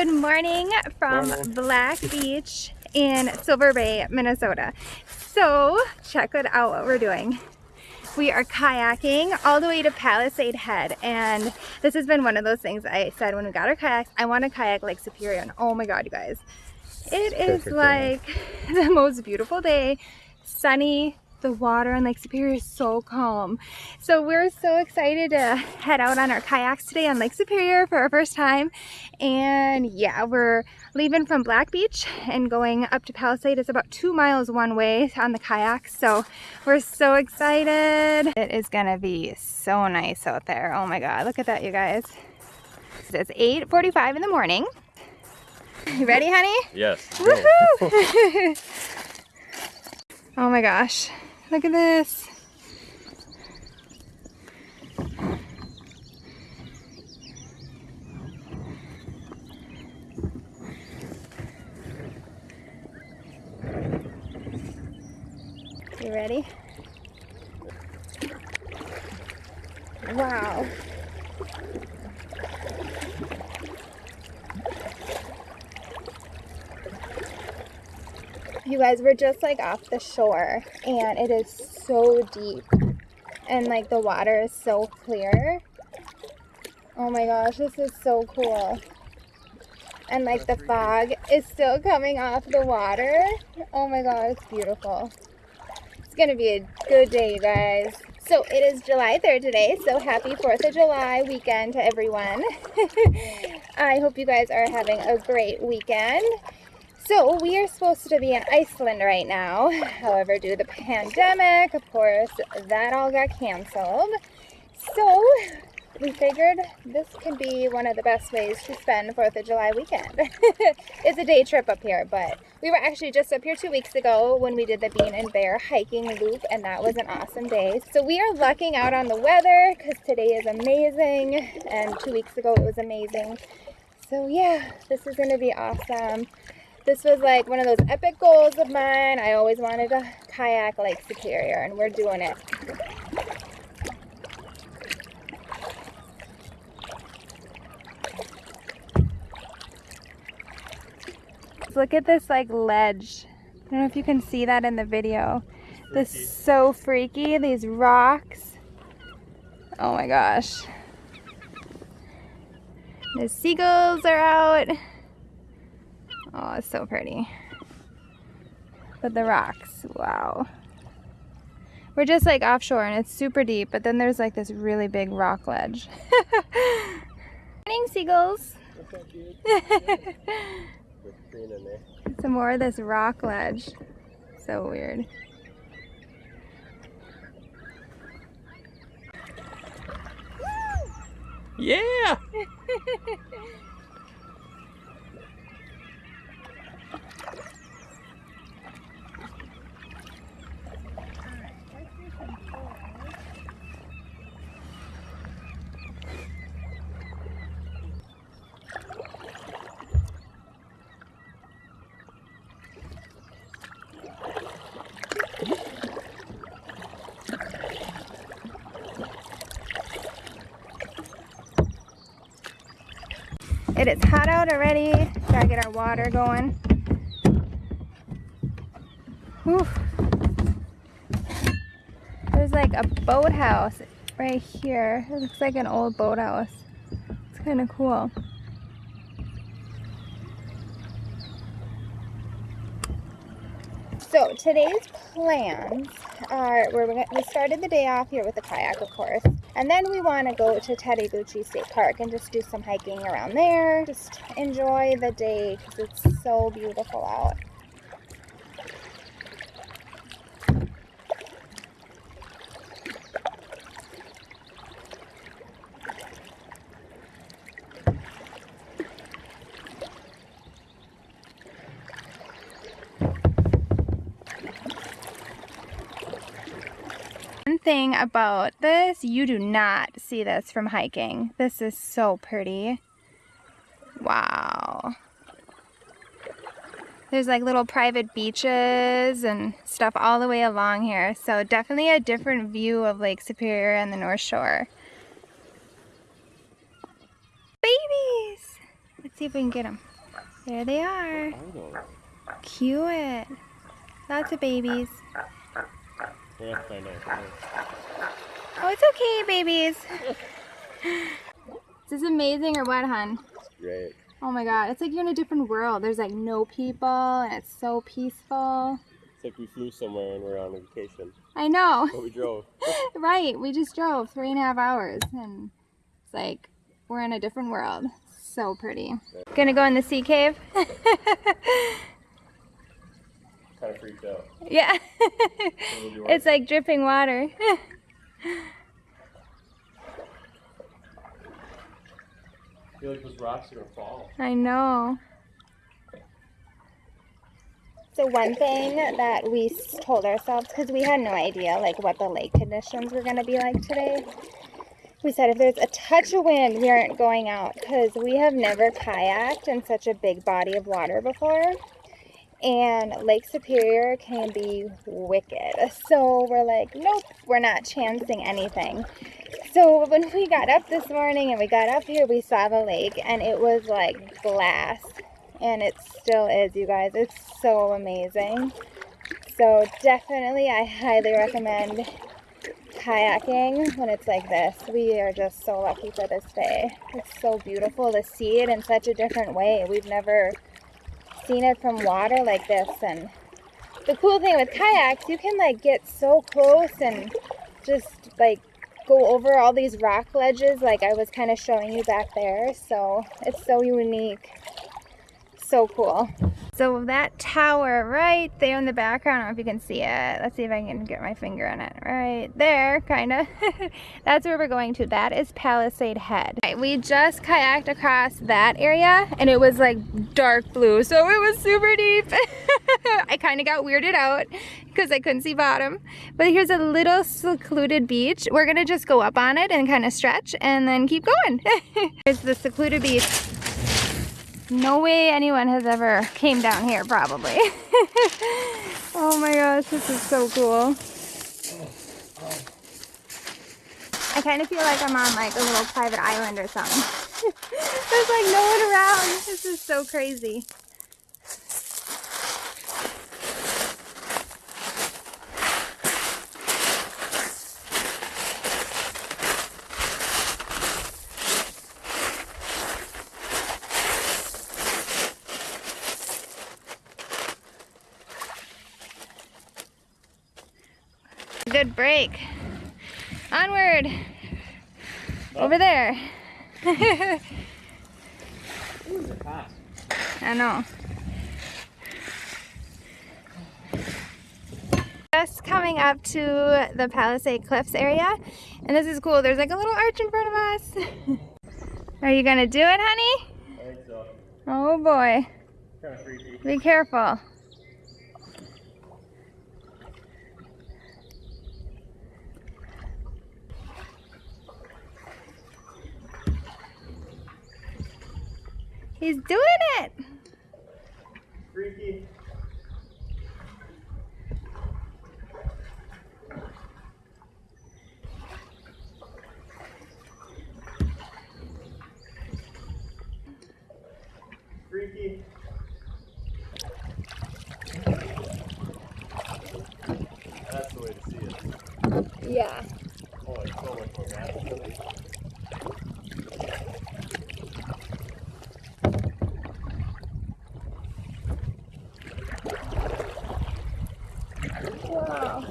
Good morning from morning. Black Beach in Silver Bay, Minnesota. So check it out what we're doing. We are kayaking all the way to Palisade Head and this has been one of those things I said when we got our kayaks, I want to kayak Lake Superior and oh my god you guys. It is like the most beautiful day, sunny, the water on Lake Superior is so calm. So we're so excited to head out on our kayaks today on Lake Superior for our first time. And yeah, we're leaving from Black Beach and going up to Palisade. It's about two miles one way on the kayaks. So we're so excited. It is gonna be so nice out there. Oh my God, look at that, you guys. It's 8.45 in the morning. You ready, honey? Yes. Woohoo! oh my gosh. Look at this. You ready? Wow. You guys, we're just like off the shore and it is so deep and like the water is so clear. Oh my gosh, this is so cool. And like the fog is still coming off the water. Oh my god, it's beautiful. It's gonna be a good day, guys. So it is July 3rd today, so happy 4th of July weekend to everyone. I hope you guys are having a great weekend. So we are supposed to be in Iceland right now. However, due to the pandemic, of course, that all got canceled. So we figured this could be one of the best ways to spend 4th of July weekend. it's a day trip up here, but we were actually just up here two weeks ago when we did the Bean and Bear hiking loop, and that was an awesome day. So we are lucking out on the weather because today is amazing, and two weeks ago it was amazing. So yeah, this is going to be awesome. This was like one of those epic goals of mine. I always wanted to kayak Lake Superior and we're doing it. Look at this like ledge. I don't know if you can see that in the video. This is so freaky, these rocks. Oh my gosh. The seagulls are out. It's so pretty. But the rocks, wow. We're just like offshore and it's super deep, but then there's like this really big rock ledge. Morning, seagulls. Some more of this rock ledge. So weird. Yeah! It is hot out already. Gotta get our water going. Whew. There's like a boathouse right here. It looks like an old boathouse. It's kind of cool. So today's plans are, we're, we started the day off here with the kayak, of course. And then we want to go to Tettegouche State Park and just do some hiking around there. Just enjoy the day because it's so beautiful out. Thing about this, you do not see this from hiking. This is so pretty. Wow. There's like little private beaches and stuff all the way along here. So definitely a different view of Lake Superior and the North Shore. Babies! Let's see if we can get them. There they are. Cute. Lots of babies. We're gonna find out. what it is. Oh, it's okay, babies. Is this amazing or what, hun? It's great. Oh my god, it's like you're in a different world. There's like no people and it's so peaceful. It's like we flew somewhere and we're on vacation, I know. but we drove. right, we just drove three and a half hours and it's like we're in a different world. So pretty. Gonna go in the sea cave? kind of freaked out. yeah. It's like dripping water. I feel like those rocks are gonna fall. I know. So one thing that we told ourselves, because we had no idea like what the lake conditions were going to be like today, we said if there's a touch of wind, we aren't going out because we have never kayaked in such a big body of water before. And Lake Superior can be wicked. So we're like, nope, we're not chancing anything. So when we got up this morning and we got up here, we saw the lake and it was like glass. And it still is, you guys. It's so amazing. So definitely, I highly recommend kayaking when it's like this. We are just so lucky for this day. It's so beautiful to see it in such a different way. We've never seen it from water like this. And the cool thing with kayaks, you can like get so close and just like go over all these rock ledges like I was kind of showing you back there. So it's so unique. So cool. So that tower right there in the background, I don't know if you can see it. Let's see if I can get my finger on it. Right there, kind of. That's where we're going to. That is Palisade Head. Right, we just kayaked across that area and it was like dark blue. So it was super deep. I kind of got weirded out because I couldn't see bottom. But here's a little secluded beach. We're going to just go up on it and kind of stretch and then keep going. Here's the secluded beach. No way anyone has ever came down here, probably. oh my gosh, this is so cool. I kind of feel like I'm on like a little private island or something. There's like no one around. This is so crazy. Good break. Onward. Over there. Ooh, is it hot? I know. Just coming up to the Palisade Cliffs area. And this is cool. There's like a little arch in front of us. Are you gonna do it, honey? So. Oh boy. Kind of freaky. Be careful. He's doing it. Freaky. Freaky. That's the way to see it. Yeah. Oh, it's so much more natural. Wow.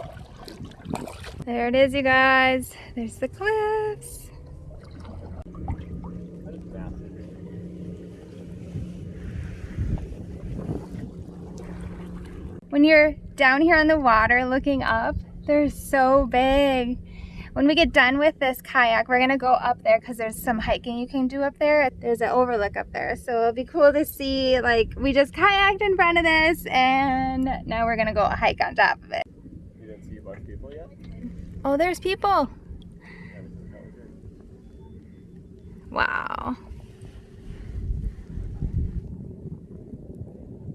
There it is, you guys. There's the cliffs. When you're down here on the water looking up, they're so big. When we get done with this kayak, we're gonna go up there because there's some hiking you can do up there. There's an overlook up there. So it'll be cool to see, like, we just kayaked in front of this and now we're gonna go hike on top of it. You didn't see a bunch of people yet? Oh, there's people. Yeah, this is how we do. Wow.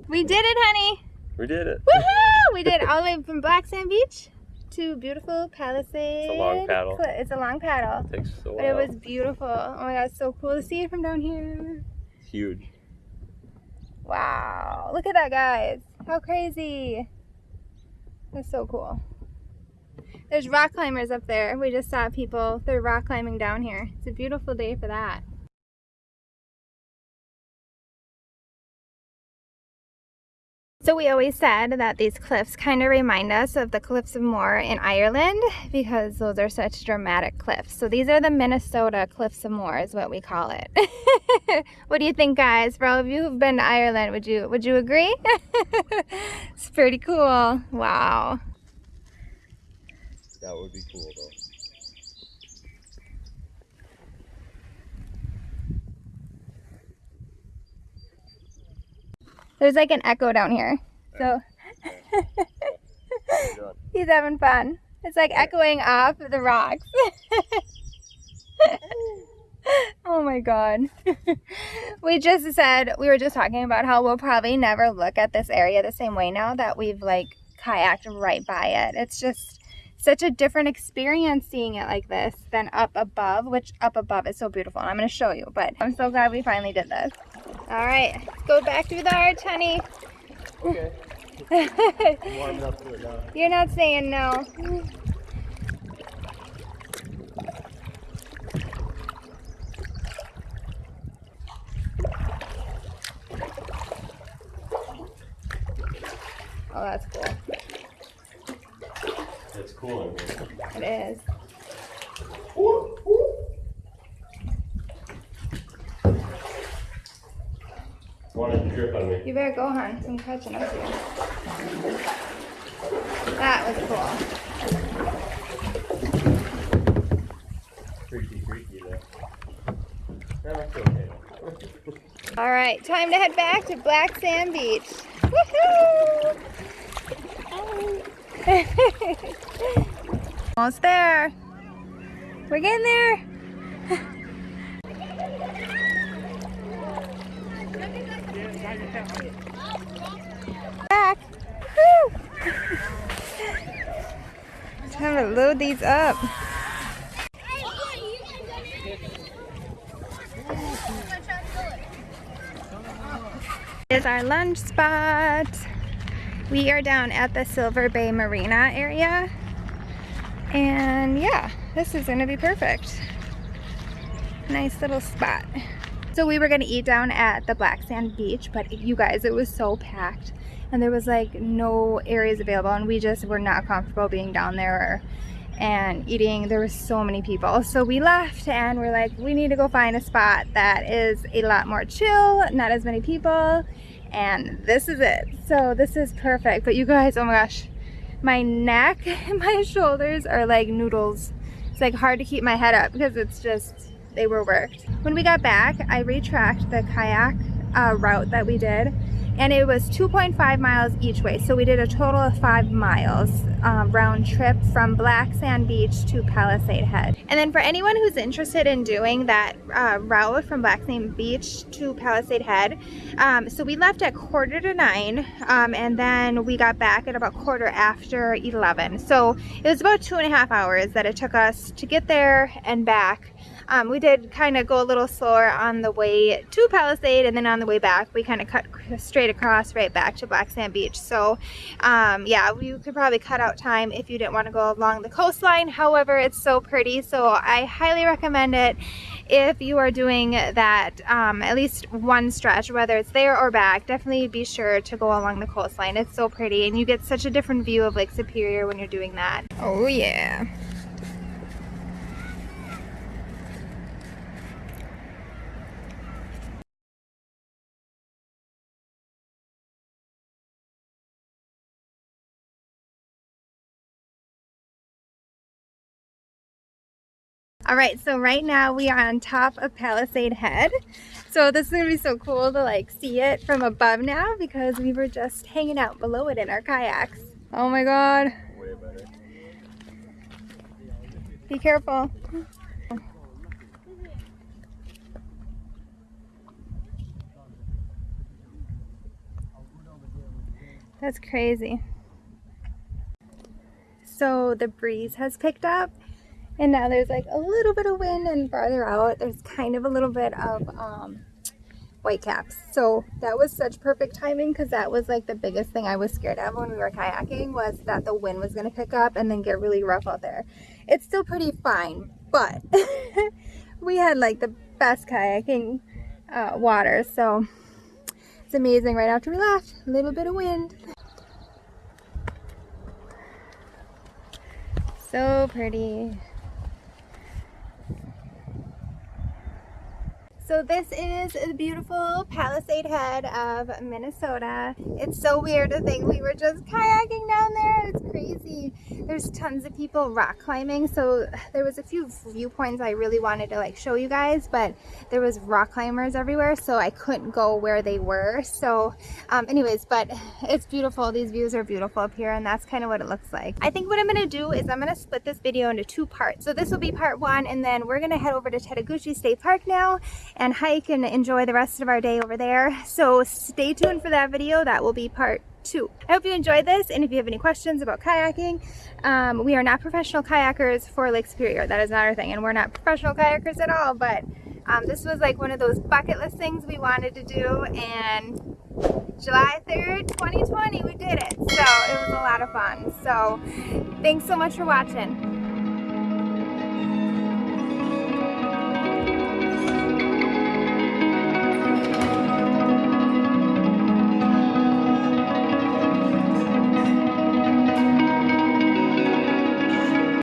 We did it, honey. We did it. Woohoo! We did it all the way from Black Sand Beach to beautiful Palisade. It's a long paddle. It's a long paddle. Takes a while. But it was beautiful. Oh my god, it's so cool to see it from down here. It's huge. Wow. Look at that, guys. How crazy. That's so cool. There's rock climbers up there. We just saw people. They're rock climbing down here. It's a beautiful day for that. So we always said that these cliffs kind of remind us of the Cliffs of Moher in Ireland because those are such dramatic cliffs. So these are the Minnesota Cliffs of Moher is what we call it. what do you think guys? For all of you who've been to Ireland, would you would you agree? it's pretty cool. Wow. That would be cool though. There's like an echo down here. So he's having fun. It's like echoing off the rocks. oh my god. we just said, we were just talking about how we'll probably never look at this area the same way now that we've like kayaked right by it. It's just such a different experience seeing it like this than up above, which up above is so beautiful. And I'm going to show you, but I'm so glad we finally did this. All right, let's go back through the arch, honey. Okay. Warm enough to it now. You're not saying no. Oh, that's cool. It's cool in here. It is. Wanted to drip on me. You better go, hon. I'm catching up to you. That was cool. Freaky, freaky though. Yeah, that's okay. All right, time to head back to Black Sand Beach. Woohoo! Almost there. We're getting there. Back. Woo! Time to load these up. is our lunch spot. We are down at the Silver Bay Marina area. And yeah, this is gonna be perfect. Nice little spot. So we were gonna eat down at the Black Sand Beach, but you guys, it was so packed and there was like no areas available and we just were not comfortable being down there and eating. There were so many people. So we left and we're like we need to go find a spot that is a lot more chill not as many people. And this is it. So this is perfect. But you guys oh my gosh my neck and my shoulders are like noodles. It's like hard to keep my head up because it's just they were worked. When we got back I retracked the kayak uh, route that we did and it was 2.5 miles each way. So we did a total of five miles um, round trip from Black Sand Beach to Palisade Head. And then for anyone who's interested in doing that uh, route from Black Sand Beach to Palisade Head um, so we left at quarter to nine um, and then we got back at about quarter after 11 so it was about two and a half hours that it took us to get there and back um, we did kind of go a little slower on the way to Palisade and then on the way back we kind of cut straight across right back to Black Sand Beach. So um, yeah, you could probably cut out time if you didn't want to go along the coastline. However, it's so pretty so I highly recommend it if you are doing that um, at least one stretch whether it's there or back definitely be sure to go along the coastline it's so pretty and you get such a different view of Lake Superior when you're doing that oh yeah All right, so right now we are on top of Palisade Head. So this is gonna be so cool to like see it from above now because we were just hanging out below it in our kayaks. Oh my God. Be careful. That's crazy. So the breeze has picked up and now there's like a little bit of wind and farther out there's kind of a little bit of um, whitecaps. So that was such perfect timing because that was like the biggest thing I was scared of when we were kayaking was that the wind was going to pick up and then get really rough out there. It's still pretty fine, but we had like the best kayaking uh, water. So it's amazing right after we left. A little bit of wind. So pretty. So this is the beautiful Palisade Head of Minnesota. It's so weird to think we were just kayaking down there. Crazy. There's tons of people rock climbing. So there was a few viewpoints I really wanted to like show you guys, but there was rock climbers everywhere. So I couldn't go where they were. So um, anyways, but it's beautiful. These views are beautiful up here and that's kind of what it looks like. I think what I'm going to do is I'm going to split this video into two parts. So this will be part one and then we're going to head over to Tettegouche State Park now and hike and enjoy the rest of our day over there. So stay tuned for that video. That will be part two. I hope you enjoyed this and if you have any questions about kayaking, um, we are not professional kayakers for Lake Superior. That is not our thing and we're not professional kayakers at all, but um, this was like one of those bucket list things we wanted to do and July 3rd, 2020, we did it. So it was a lot of fun. So thanks so much for watching.